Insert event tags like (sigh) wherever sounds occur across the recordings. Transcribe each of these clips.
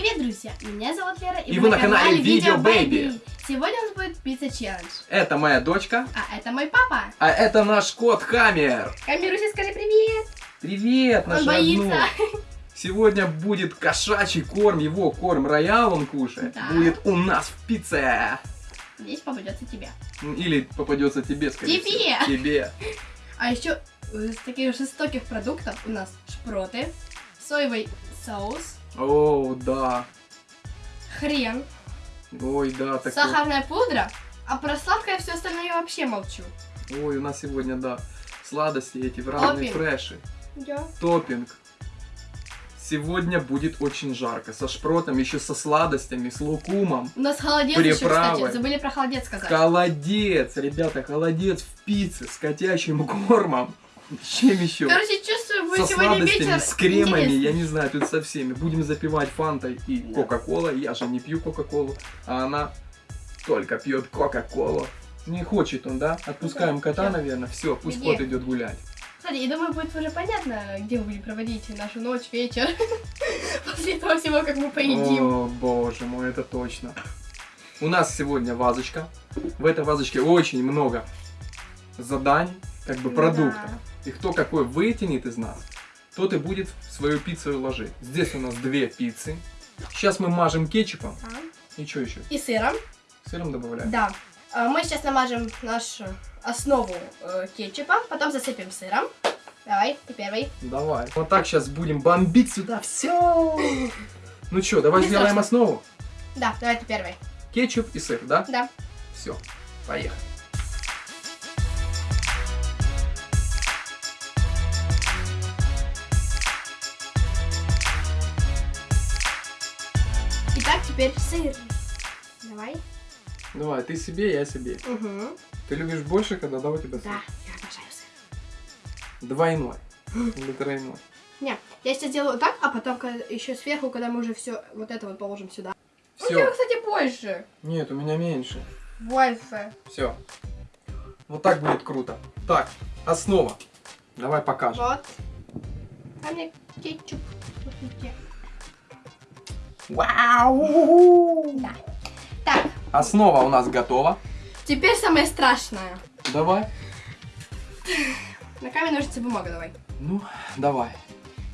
Привет, друзья! Меня зовут Лера, И вы на канале Video Baby. Сегодня у нас будет пицца челлендж. Это моя дочка, А это мой папа. а это наш кот Хаммер. Хаммеруся, скажи привет! Привет, наш Он боится. родной. Сегодня будет кошачий корм, его корм Royal он кушает. Да. Будет у нас в пицце. Здесь попадется тебе. Или попадется тебе, скорее Тебе. всего. Тебе. А еще из таких жестоких продуктов у нас шпроты, соевый соус, О, да. хрен, Ой, да, такой. сахарная пудра, а про сладкое все остальное я вообще молчу. Ой, у нас сегодня, да, сладости эти в разные фреши. Я. Топпинг. Сегодня будет очень жарко. Со шпротом, еще со сладостями, с лукумом. У нас холодец еще, Приправы. кстати. Забыли про холодец сказать. Холодец, ребята, холодец в пицце с котячим кормом. Чем еще? Короче, чувствую, будет Со сегодня сладостями, вечер с кремами, интересный. я не знаю, тут со всеми. Будем запивать фантой и Да. кока-колой. Я же не пью кока-колу, а она только пьет кока-колу. Не хочет он, да? Отпускаем кота, Да. наверное. Все, пусть Где? кот идет гулять. Кстати, я думаю, будет уже понятно, где мы будем проводить нашу ночь, вечер. (laughs) После того всего, как мы поедим. О, боже мой, это точно. У нас сегодня вазочка. В этой вазочке очень много заданий, как бы продуктов. И кто какой вытянет из нас, тот и будет в свою пиццу ложить. Здесь у нас две пиццы. Сейчас мы мажем кетчупом. Да. И что еще? И сыром. Сыром добавляем. Да. А, Мы сейчас намажем нашу основу э, кетчупа, потом засыпем сыром. Давай, ты первый. Давай. Вот так сейчас будем бомбить сюда все. Ну что, давай Не сделаем страшно. основу. Да, давай ты первый. Кетчуп и сыр, да? Да. Все, поехали. Теперь сыр. Давай. Давай, ты себе, я себе. Угу. Ты любишь больше, когда да, у тебя сыр? Да, я обожаю сыр. Двойной. (laughs) Или тройной. Не, я сейчас сделаю вот так, а потом еще сверху, когда мы уже все вот это вот положим сюда. У тебя, Все. кстати, больше. Нет, у меня меньше. Больше. Все. Вот так будет круто. Так, основа. Давай покажем. Вот. А мне кетчуп. Смотрите. Вау! Да. Так, Основа у нас готова. теперь самое страшное. Давай. На камень, ножницы, бумага давай. Ну, давай.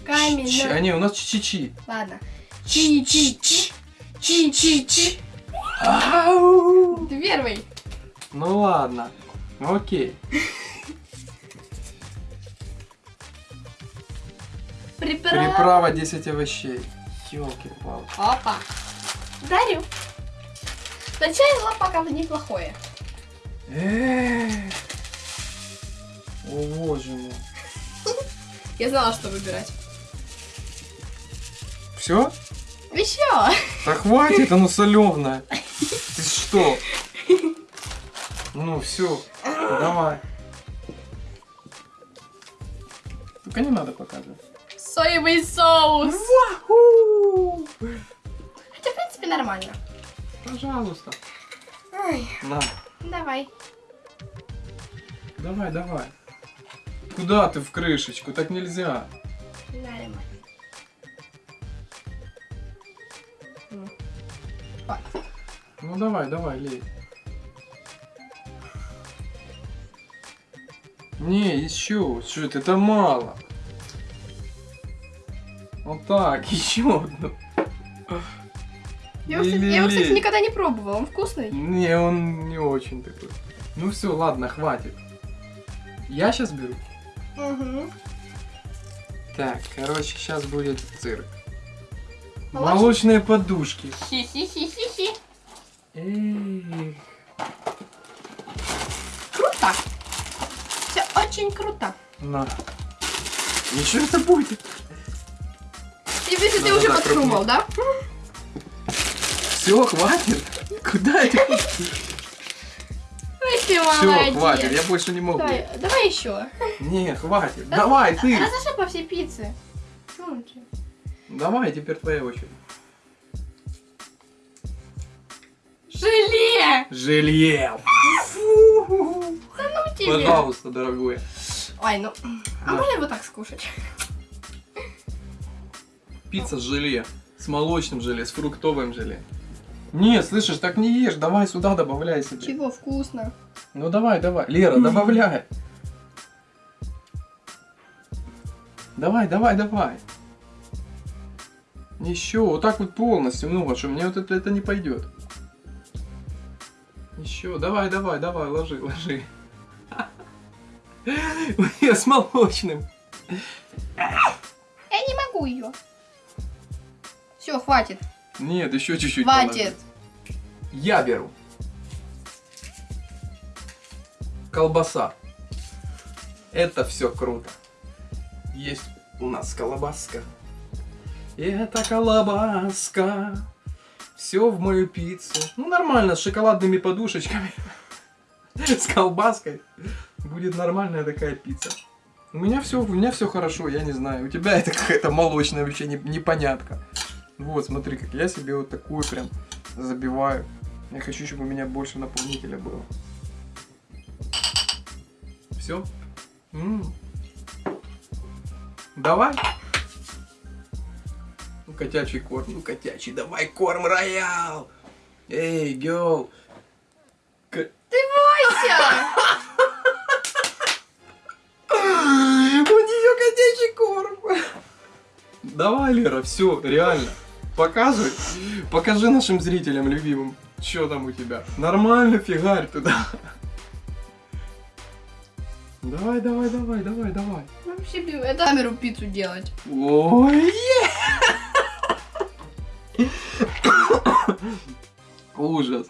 Камень, Ч- но- А не, у нас чи-чи. Ладно. Чи-чи-чи. Чи-чи-чи. Ты первый. Ну ладно. Окей. Приправа. Приправа 10 овощей. Ёлки-палки. Опа. Дарю. Начало пока неплохое. О боже мой. (laughs) Я знала, что выбирать. Все? Еще. Да хватит, оно соленое. (laughs) Ты что? Ну все, давай. Только не надо показывать. Соевый соус. Хотя, в принципе, нормально. Пожалуйста. Ай, На, давай. давай, давай. Куда ты в крышечку? Так нельзя. Нормально. Вот. Ну давай, давай, лей. Не, еще. Что это? Это мало. Вот так, (laughs) еще одну. Я его, кстати, я его, кстати, никогда не пробовала. Он вкусный? Не, он не очень такой. Ну все, ладно, хватит. Я сейчас беру. Угу. Так, короче, сейчас будет цирк. Молочный? Молочные подушки. Хи-хи-хи-хи-хи. Эх. Круто. Все очень круто. На. Ничего это будет. И видишь, ты уже подумал, да? Все, хватит. Куда это? Ты Все, хватит, я больше не могу. Давай, давай еще. Не, хватит. Давай, ты. Разошли по всей пицце. Ну. Давай, теперь твоя очередь. Желе! Жилье. Ну тебе. Пожалуйста, дорогой. Ой, ну. А Да. можно его так скушать? Пицца с желе. С молочным желе, с фруктовым желе. Не, слышишь, так не ешь, давай сюда добавляй себе. Чего вкусно? Ну давай, давай. Лера, добавляй. Давай, давай, давай. Еще, вот так вот полностью много, что мне вот это, это не пойдет. Еще, давай, давай, давай, ложи, ложи. Я с молочным. Я не могу ее. Все, хватит. Нет, еще чуть-чуть. Хватит. Я беру. Колбаса. Это все круто. Есть у нас колбаска. Это колбаска. Все в мою пиццу. Ну нормально, с шоколадными подушечками. (laughs) С колбаской. Будет нормальная такая пицца. У меня все, у меня все хорошо, я не знаю. У тебя это какая-то молочная вообще не- непонятка. Вот, смотри, как я себе вот такую прям забиваю. Я хочу, чтобы у меня больше наполнителя было. Все? Давай. Ну, котячий корм. Ну, котячий, давай корм роял. Эй, гел. Вася! У нее котячий корм. Давай, Лера, все, реально. Показывай. Покажи нашим зрителям любимым, что там у тебя. Нормально фигарь туда. Давай, давай, давай, давай, давай. Вообще, это камеру пиццу делать. Ой! Ужас.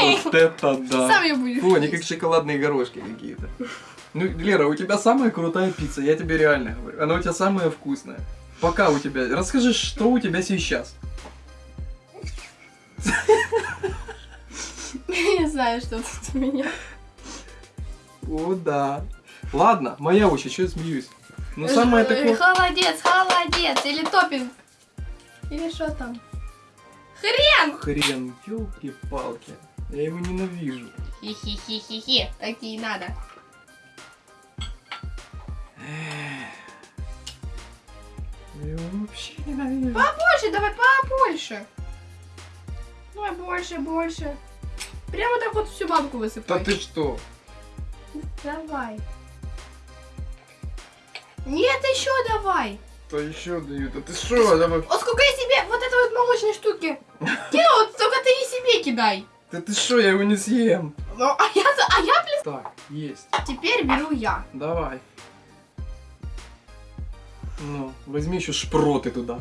Вот (laughs) это да. Сам ее будешь. Фу, они как шоколадные горошки какие-то. Ну, Лера, у тебя самая крутая пицца, я тебе реально говорю. Она у тебя самая вкусная. Пока у тебя. Расскажи, что у тебя сейчас. Я не знаю, что тут у меня. О, да. Ладно, моя очередь, что я смеюсь. Ну, самое Э, такое... Холодец, холодец. Или топинг. Или что там? Хрен! Хрен, елки-палки. Я его ненавижу. Хи-хи-хи-хи-хи. Так и надо. Я вообще ненавижу. Побольше, давай побольше. Давай больше, больше. Прямо так вот всю банку Да высыпай. ты что? Давай. Нет, еще давай. То еще дают. А ты что? Давай. Вот сколько я себе вот этой вот молочной штуки кинул, вот столько ты и себе кидай. Да ты что, я его не съем. Ну, а я, а я, блин, Так, есть. теперь беру я. Давай. Ну, возьми еще шпроты туда.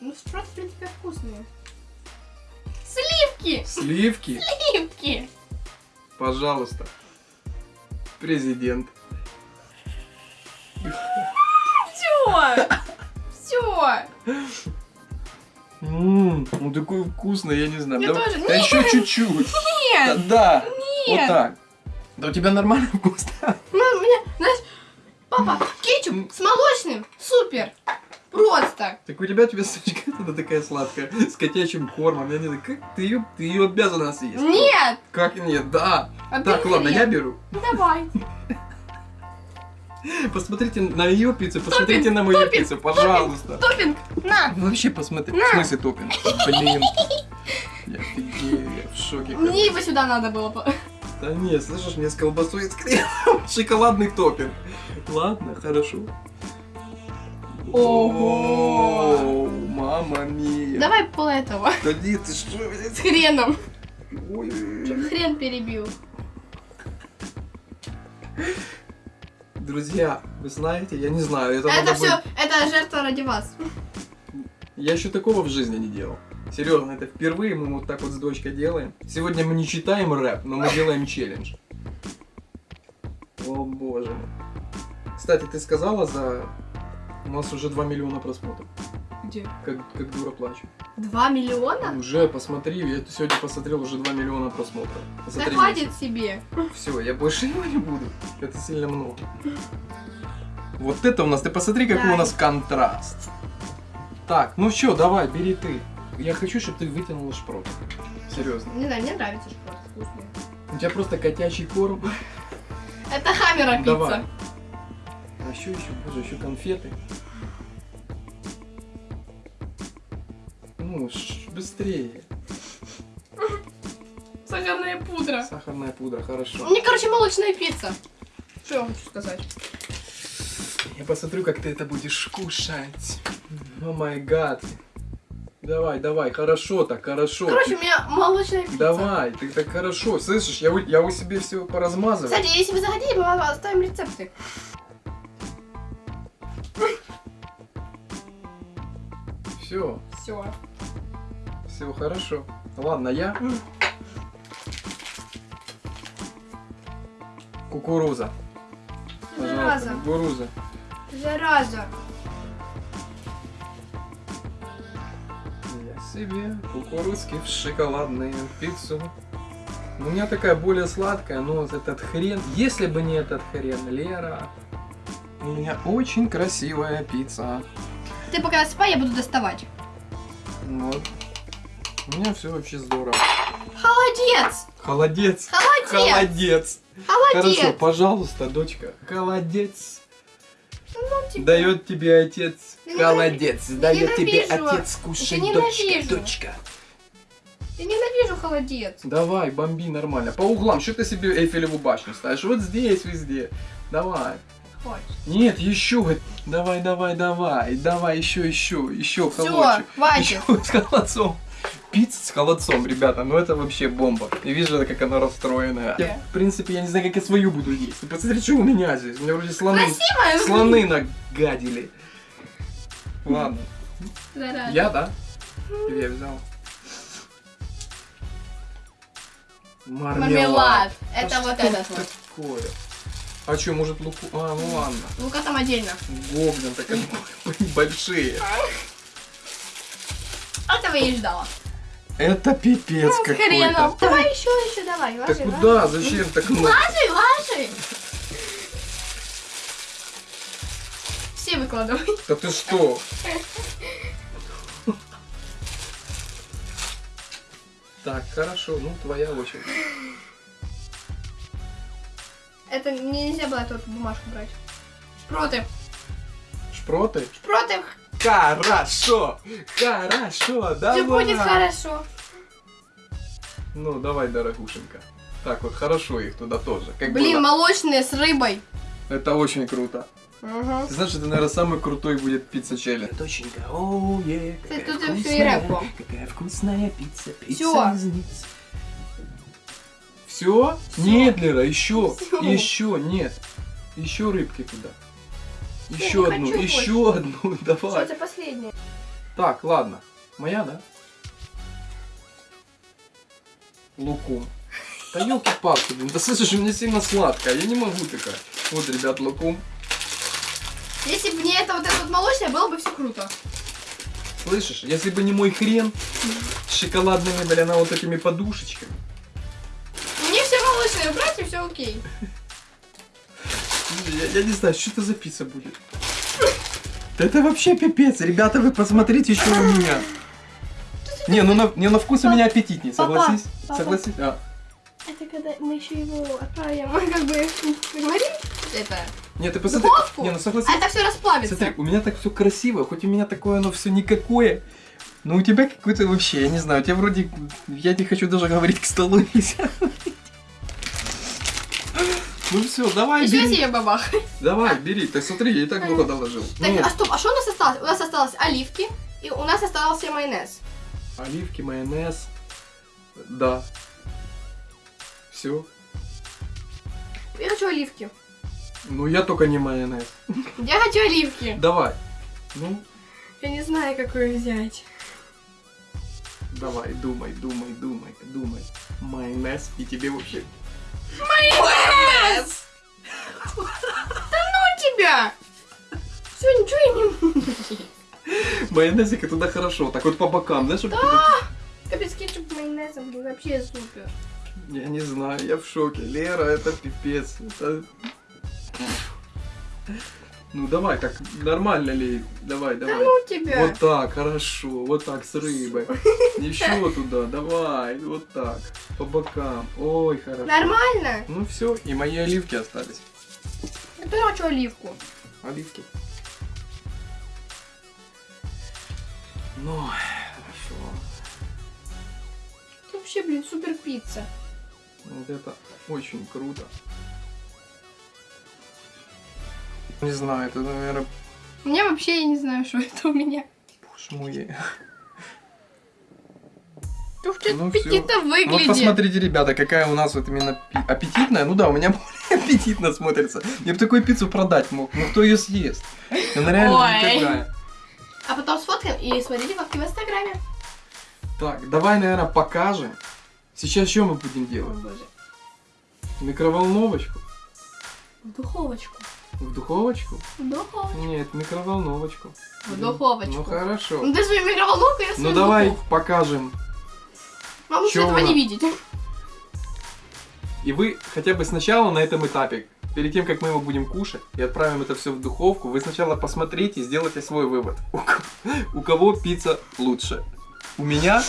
Ну, шпроты, в принципе, вкусные. Сливки! Сливки, Сливки! пожалуйста. Президент. Все! Все! Ммм, ну такой вкусный, я не знаю. Мне Да- тоже. да Нет. еще чуть-чуть. Да, Нет! да. Вот Нет! так. Да у тебя нормально вкус. Ну, мне, знаешь, папа, кетчуп с молочным, супер! Просто! Так у тебя твисточка туда (laughs) такая сладкая, с котячим кормом. Я не знаю, как ты ее, ты ее обязана съесть. Нет! Как нет, да. А Так, ладно, нет. я беру. Давай. (laughs) Посмотрите на ее пиццу, посмотрите на мою топинг, пиццу, пожалуйста. Топинг, на! Ну, Вообще посмотри. На. В смысле топинг? Блин. Я офигею, я в шоке. Мне его сюда надо было. Да нет, слышишь, мне с колбасой и с (laughs) шоколадный топинг. Ладно, хорошо. Ого. Мама мия. Давай пол этого. Да нет, ты что? С хреном. Ой, хрен перебил. Друзья, вы знаете, я не знаю, это, Это все, быть- это жертва ради вас. Я еще такого в жизни не делал. Серьезно, это впервые мы вот так вот с дочкой делаем. Сегодня мы не читаем рэп, но мы делаем челлендж. О боже. Кстати, ты сказала за... У нас уже 2 миллиона просмотров. Где? Как, как дура плачу. Два миллиона? Уже, посмотри, я сегодня посмотрел уже 2 миллиона просмотров. Да Посмотри, хватит себе. Все, я больше его не буду. Это сильно много. Вот это у нас, ты посмотри, какой Да. у нас контраст. Так, ну что, давай, бери ты. Я хочу, чтобы ты вытянула шпрот. Серьезно. Не знаю, мне нравится шпрот вкусный. У тебя просто котячий корм. Это хаммера Давай. пицца. А еще еще, боже, еще конфеты. Ну, быстрее. Сахарная пудра. Сахарная пудра, хорошо. Мне, короче, молочная пицца. Что я вам хочу сказать? Я посмотрю, как ты это будешь кушать. О май гад. Давай, давай, хорошо так, хорошо. Короче, у меня молочная пицца. Давай, ты так хорошо. Слышишь, я, у- я у себе все поразмазываю. Кстати, если вы захотите, мы вам оставим рецепты. Все, Все. все хорошо. Ладно, я. Кукуруза. Зараза. кукуруза. Зараза. Я себе кукурузки в шоколадную пиццу. У меня такая более сладкая, но этот хрен, если бы не этот хрен, Лера, у меня очень красивая пицца. Ты пока спай, я буду доставать. Вот. У меня все вообще здорово. Холодец! Холодец. Холодец! Холодец. Холодец! Хорошо, пожалуйста, дочка. Холодец. Ну, типа, Дает тебе отец. Я Холодец. ненави- Дает тебе ненавижу. отец кушать, дочка. Дочка. Я ненавижу холодец. Давай, бомби нормально. По углам, что ты себе Эйфелеву башню ставишь? Вот здесь, везде. Давай. Хочешь. Нет, еще. Давай, давай, давай. Давай, еще, еще, еще Все, холодчик. хватит. Еще с холодцом. Пицца с холодцом, ребята, ну это вообще бомба. И вижу, как она расстроенная. Я, в принципе, я не знаю, как я свою буду есть. Ты посмотри, что у меня здесь. У меня вроде слоны, Красивая. слоны нагадили. Ладно. Зараза. Я, да? Или я взял? Мармелад. Это Да вот этот вот. такое? А что, может луку... А, ну ладно. Ну-ка там отдельно. Гоблин так они (laughs) большие. Этого я и ждала. Это пипец хреном. какой-то. Давай еще, еще давай. Так ложи, куда? Зачем так много? Ложи, ложи. Все выкладывай. Да ты что? (laughs) Так, хорошо, ну твоя очередь. Это мне нельзя было эту бумажку брать. Шпроты. Шпроты? Шпроты. Хорошо! Хорошо, давай! Все будет хорошо. Ну, давай, дорогушенька. Так вот, хорошо их туда тоже. Как Блин, было. молочные с рыбой. Это очень круто. Угу. Ты знаешь, это, наверное, самый крутой будет пицца челлендж. Доченька, оу, е, Кстати, какая тут всё и вкусная, рэп был. какая вкусная пицца, пицца Всё. Все? Нет, Лера, еще, Всё. еще, нет. Еще рыбки туда. Еще одну, еще одну, Что (laughs) давай. это последнее? Так, ладно. Моя, да? Лукум. Да елки-палки, блин, да слышишь, у меня сильно сладкая, я не могу такая. Вот, ребят, лукум. Если бы не это вот это вот молочное, было бы все круто. Слышишь, если бы не мой хрен с шоколадными, блин, вот этими подушечками. Молочное убрать и все окей. Я, я не знаю, что это за пицца будет. Да это вообще пипец. Ребята, вы посмотрите, что у меня. Не, ну на, не, на вкус у меня аппетитней, Папа, согласись? папа. Согласись? А. Это когда мы еще его отправим, (laughs) как бы, говори, это, Нет, ты посмотри. Духовку? Не, ну согласись. а это все расплавится. Смотри, у меня так все красиво, хоть у меня такое оно все никакое. Но у тебя какое-то вообще, я не знаю, у тебя вроде, я не хочу даже говорить к столу нельзя. Ну все, давай, Еще бери. себе бабах. Давай, бери. Так смотри, я и так много доложил. Так, Ну, а стоп, а что у нас осталось? У нас осталось оливки, и у нас остался майонез. оливки, майонез. Да. Все. Я хочу оливки. Ну я только не майонез. Я хочу оливки. Давай. Ну, Я не знаю, какую взять. давай, думай, думай, думай, думай. Майонез и тебе вообще. Майонез! Ну тебя! Все, ничего я не могу. Майонезик туда хорошо, так вот по бокам, знаешь, чтобы Капец, кетчуп майонезом, блин, вообще супер. Я не знаю, я в шоке. Лера, это пипец. Это... Ну давай, так нормально ли? Давай, Да давай. ну тебя. Вот так, хорошо. Вот так, с рыбой. (laughs) Еще туда, давай. Вот так. По бокам. Ой, хорошо. Нормально? Ну все, и мои оливки остались. Я тоже хочу оливку. Оливки. Ну, хорошо. вообще, блин, супер пицца. Вот это очень круто. Не знаю, это, наверное, меня вообще, я не знаю, что (laughs) это у меня. боже мой. Ух ты, Ну, аппетитно Вот выглядит. посмотрите, ребята, какая у нас вот именно аппетитная. Ну да, у меня (laughs) более аппетитно смотрится. Я бы такую пиццу продать мог, но кто ее съест? Она реально Ой. никакая. А потом сфоткаем и смотрите фотки в инстаграме. Так, давай, наверное, покажем. Сейчас что мы будем О делать? боже. Микроволновочку? В духовочку. В духовочку? В духовочку. Нет, в микроволновочку. В духовочку. Ну хорошо. Ну ты свою микроволновку, я свою Ну давай духовку. покажем. Вам лучше этого не видеть. И вы хотя бы сначала на этом этапе, перед тем, как мы его будем кушать и отправим это все в духовку, вы сначала посмотрите и сделайте свой вывод. У у кого пицца лучше? У меня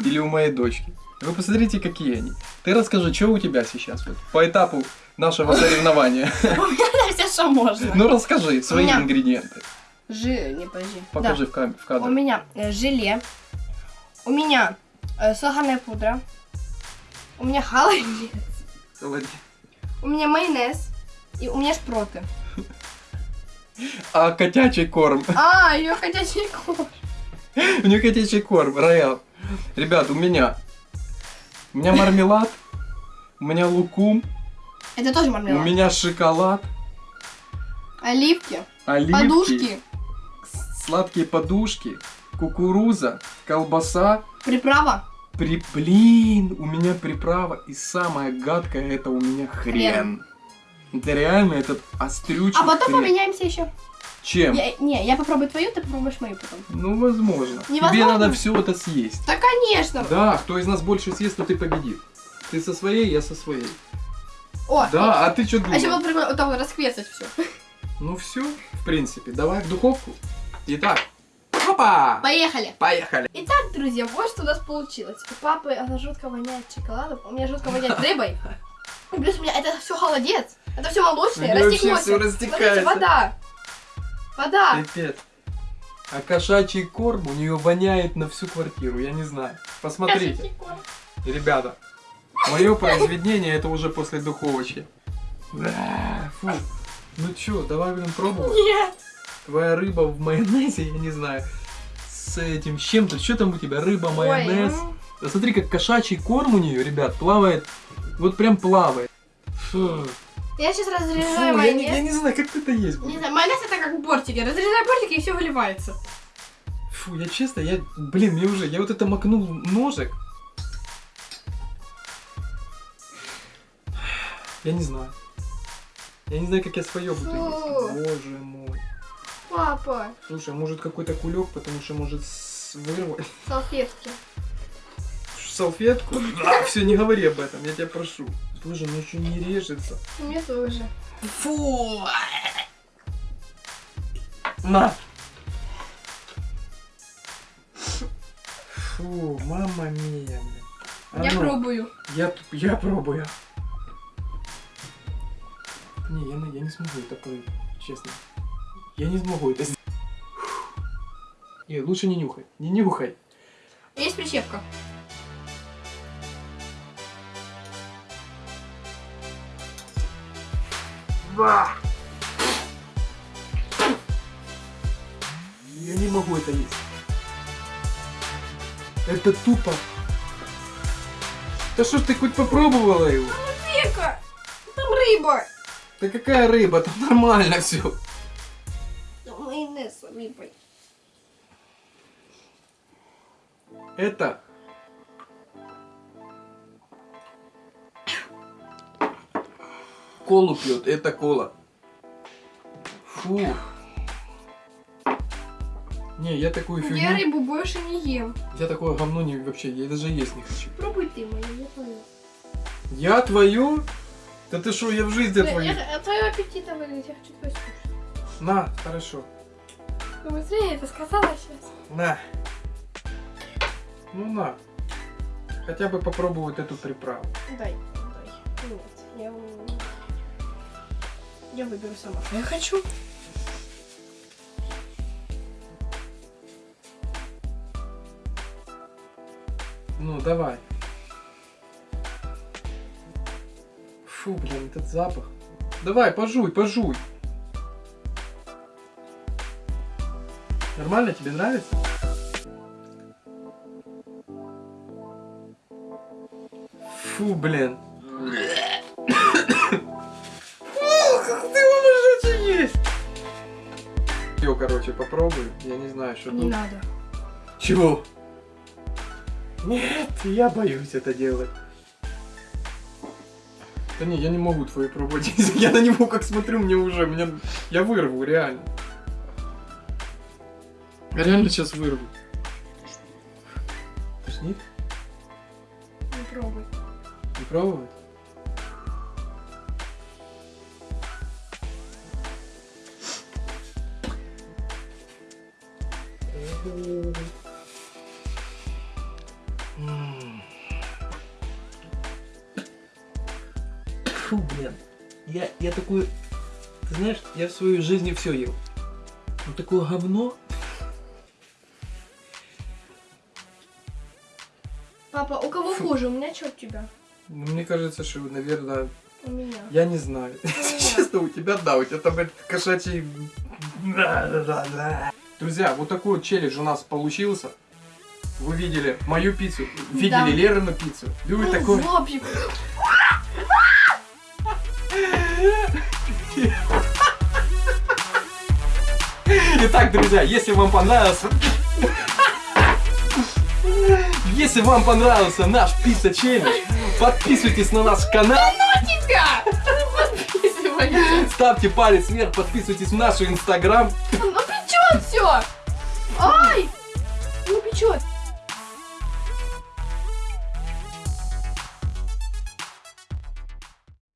или у моей дочки? Вы посмотрите, какие они. Ты расскажи, что у тебя сейчас вот, по этапу нашего соревнования. У меня что можно. Ну расскажи свои меня- ингредиенты. Жи... Не, подожди. Покажи в кам- в Да. У кадр. меня э, желе. У меня э, сахарная пудра. У меня холодец. Холодец. У меня майонез. И у меня шпроты. А котячий корм. (laughs) А, ее ходячий корм. У нее котячий корм, роял. Ребят, у меня. У меня мармелад. У меня лукум. Это тоже У мармелад. меня шоколад. Оливки. Оливки. Подушки. Сладкие подушки. Кукуруза. Колбаса. Приправа. При... Блин, у меня приправа. И самое гадкое это у меня хрен. Это реально этот острючий А потом хрен. поменяемся еще. Чем? Я, не, я попробую твою, ты попробуешь мою потом. Ну, возможно. Тебе Невозможно? надо все это съесть. Да, конечно. Да, кто из нас больше съест, тот и победит. Ты со своей, я со своей. О, Да, а ты что А еще думал? было прикольно вот вот расквесать все. Ну все, в принципе, давай в духовку. Итак, опа! Поехали. Поехали! Итак, друзья, вот что у нас получилось. У папы она жутко воняет шоколадом, у меня жутко воняет рыбой. И (laughs) плюс у меня это все холодец. Это все молочное, всё Смотрите, растекается. вода. Вода. Пипец. А кошачий корм у нее воняет на всю квартиру, я не знаю. Посмотрите, ребята. Мое произведение это уже после духовочки. Да, Фу. Ну чё, давай будем пробовать. Нет. Твоя рыба в майонезе, я не знаю. С этим, с чем-то. Что там у тебя? Рыба, Ой, майонез. м. Да смотри, как кошачий корм у нее, ребят, плавает. Вот прям плавает. Фу. Я сейчас Фу, разрезаю я, не, я майонез. не знаю, как это есть Не знаю, майонез это как бортики. Разрезаю бортики и все выливается. Фу, я честно, я, блин, мне уже, я вот это макнул ножик. Я не знаю. Я не знаю, как я свое буду Фу. есть. Боже мой. Папа, Слушай, а может какой-то кулек, потому что может вырвать (laughs) салфетки. салфетку? Все, не говори об этом, я тебя прошу. Боже, ну еще не режется. Мне тоже. Фу! На! Фу, мама мия. А Я ну, пробую. Я, я пробую. Не, я, я не смогу это прыгать, честно. Я не смогу это сделать. Лучше не нюхай. Не нюхай. Есть прищепка. Я не могу это есть. Это тупо. Да что ж ты хоть попробовала его? Века, там рыба. Да какая рыба, там нормально все. Майонез с рыбой. Это... Колу пьет, это кола. Фу. Не, я такую фигню... Я рыбу больше не ем. Я такое говно не вообще, я даже есть не хочу. Пробуй ты мою, я твою. Я твою? Да ты что, я в жизни Я, твою. я, твою аппетита выглядит, я хочу твою скушать. На, хорошо. Ну быстрее я это сказала сейчас. На. Ну на. Хотя бы попробовать эту приправу. Дай, дай. Нет, я... Я выберу сама, я хочу. Ну, давай. Фу, блин, этот запах. Давай, пожуй, пожуй. Нормально, тебе нравится? Фу, блин. Фу, как ты его можешь есть? Ее, короче, попробуй. Я не знаю, что Не тут. надо. Чего? Нет, я боюсь это делать. Да не, я не могу твои пробовать. (laughs) Я на него как смотрю, мне уже, мне, я вырву, реально. Я реально сейчас вырву. Тошнит? Не пробуй. Не пробовать? М. Я, такой... Ты знаешь, я в своей жизни все ел. Ну такое говно. Папа, у кого хуже? У меня что у тебя? Ну, мне кажется, что, наверное, У меня. я не знаю. (laughs) Честно, у тебя, да, у тебя там этот кошачий... Друзья, вот такой вот челлендж у нас получился. Вы видели мою пиццу, видели Да. Лерину пиццу. Вы такой... Итак, друзья, если вам понравился... Если вам понравился наш пицца челлендж, подписывайтесь на наш канал, ставьте палец вверх, подписывайтесь в наш инстаграм. Ну при чем все? Ай!